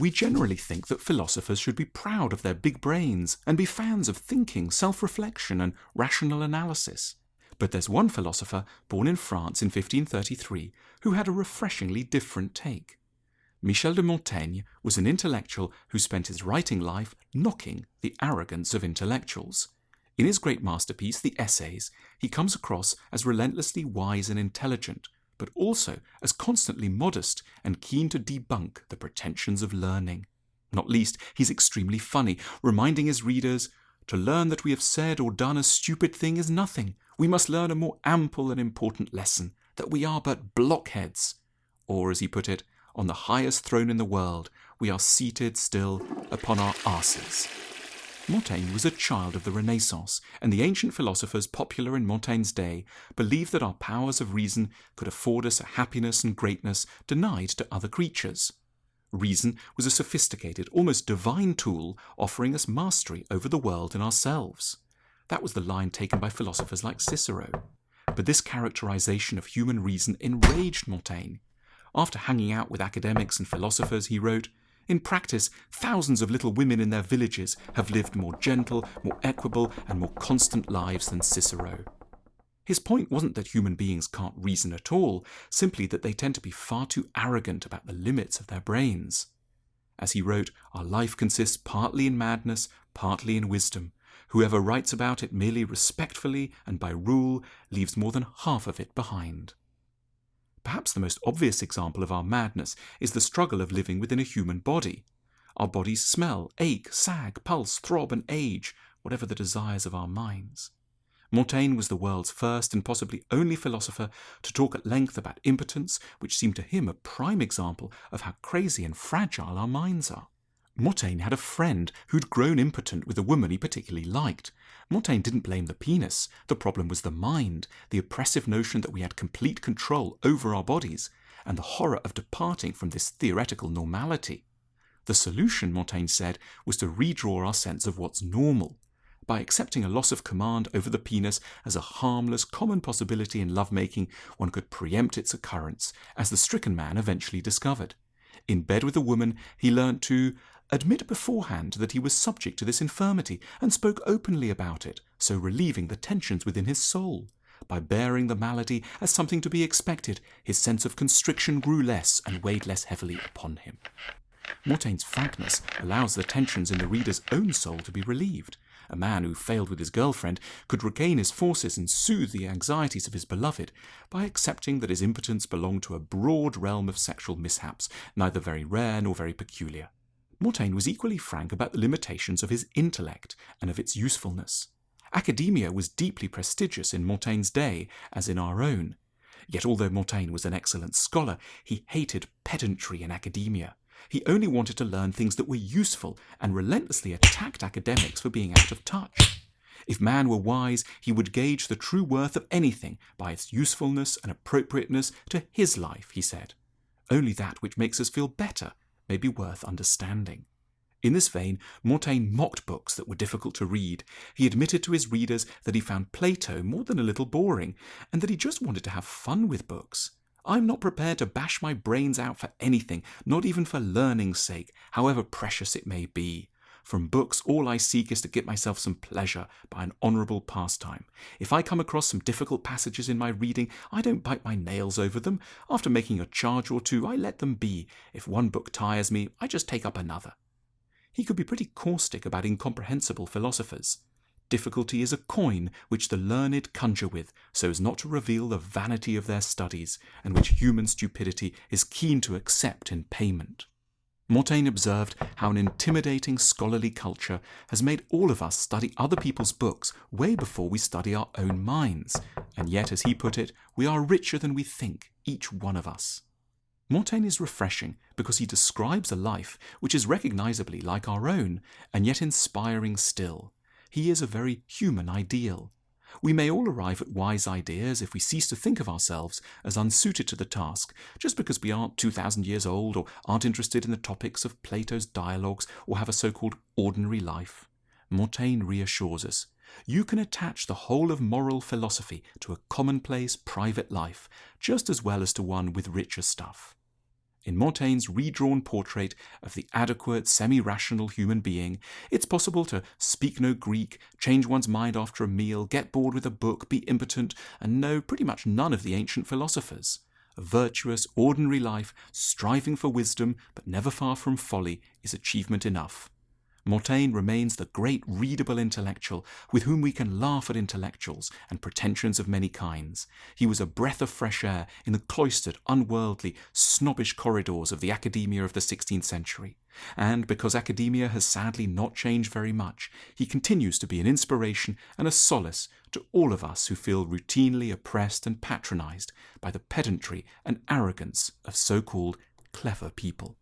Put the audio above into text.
We generally think that philosophers should be proud of their big brains and be fans of thinking, self reflection, and rational analysis. But there's one philosopher born in France in 1533 who had a refreshingly different take. Michel de Montaigne was an intellectual who spent his writing life knocking the arrogance of intellectuals. In his great masterpiece, The Essays, he comes across as relentlessly wise and intelligent, but also as constantly modest and keen to debunk the pretensions of learning. Not least, he's extremely funny, reminding his readers to learn that we have said or done a stupid thing is nothing. We must learn a more ample and important lesson that we are but blockheads. Or, as he put it, on the highest throne in the world, we are seated still upon our asses. Montaigne was a child of the Renaissance, and the ancient philosophers popular in Montaigne's day believed that our powers of reason could afford us a happiness and greatness denied to other creatures. Reason was a sophisticated, almost divine tool offering us mastery over the world and ourselves. That was the line taken by philosophers like Cicero. But this characterization of human reason enraged Montaigne. After hanging out with academics and philosophers, he wrote, In practice, thousands of little women in their villages have lived more gentle, more equable, and more constant lives than Cicero. His point wasn't that human beings can't reason at all, simply that they tend to be far too arrogant about the limits of their brains. As he wrote, our life consists partly in madness, partly in wisdom. Whoever writes about it merely respectfully and by rule leaves more than half of it behind. Perhaps the most obvious example of our madness is the struggle of living within a human body. Our bodies smell, ache, sag, pulse, throb, and age, whatever the desires of our minds. Montaigne was the world's first and possibly only philosopher to talk at length about impotence, which seemed to him a prime example of how crazy and fragile our minds are. Montaigne had a friend who'd grown impotent with a woman he particularly liked. Montaigne didn't blame the penis. The problem was the mind, the oppressive notion that we had complete control over our bodies, and the horror of departing from this theoretical normality. The solution, Montaigne said, was to redraw our sense of what's normal. By accepting a loss of command over the penis as a harmless, common possibility in lovemaking, one could preempt its occurrence, as the stricken man eventually discovered. In bed with a woman, he learnt to admit beforehand that he was subject to this infirmity and spoke openly about it, so relieving the tensions within his soul. By bearing the malady as something to be expected, his sense of constriction grew less and weighed less heavily upon him. Montaigne's frankness allows the tensions in the reader's own soul to be relieved. A man who failed with his girlfriend could regain his forces and soothe the anxieties of his beloved by accepting that his impotence belonged to a broad realm of sexual mishaps, neither very rare nor very peculiar. Montaigne was equally frank about the limitations of his intellect and of its usefulness. Academia was deeply prestigious in Montaigne's day, as in our own. Yet although Montaigne was an excellent scholar, he hated pedantry in academia. He only wanted to learn things that were useful and relentlessly attacked academics for being out of touch. If man were wise, he would gauge the true worth of anything by its usefulness and appropriateness to his life, he said. Only that which makes us feel better may be worth understanding. In this vein, Montaigne mocked books that were difficult to read. He admitted to his readers that he found Plato more than a little boring, and that he just wanted to have fun with books. I'm not prepared to bash my brains out for anything, not even for learning's sake, however precious it may be. From books, all I seek is to get myself some pleasure by an honourable pastime. If I come across some difficult passages in my reading, I don't bite my nails over them. After making a charge or two, I let them be. If one book tires me, I just take up another. He could be pretty caustic about incomprehensible philosophers. Difficulty is a coin which the learned conjure with, so as not to reveal the vanity of their studies, and which human stupidity is keen to accept in payment. Montaigne observed how an intimidating scholarly culture has made all of us study other people's books way before we study our own minds, and yet, as he put it, we are richer than we think, each one of us. Montaigne is refreshing because he describes a life which is recognizably like our own, and yet inspiring still. He is a very human ideal. We may all arrive at wise ideas if we cease to think of ourselves as unsuited to the task, just because we aren't 2,000 years old or aren't interested in the topics of Plato's dialogues or have a so called ordinary life. Montaigne reassures us you can attach the whole of moral philosophy to a commonplace private life just as well as to one with richer stuff. In Montaigne's redrawn portrait of the adequate, semi rational human being, it's possible to speak no Greek, change one's mind after a meal, get bored with a book, be impotent, and know pretty much none of the ancient philosophers. A virtuous, ordinary life, striving for wisdom, but never far from folly, is achievement enough. Montaigne remains the great readable intellectual with whom we can laugh at intellectuals and pretensions of many kinds. He was a breath of fresh air in the cloistered, unworldly, snobbish corridors of the academia of the 16th century. And because academia has sadly not changed very much, he continues to be an inspiration and a solace to all of us who feel routinely oppressed and patronized by the pedantry and arrogance of so called clever people.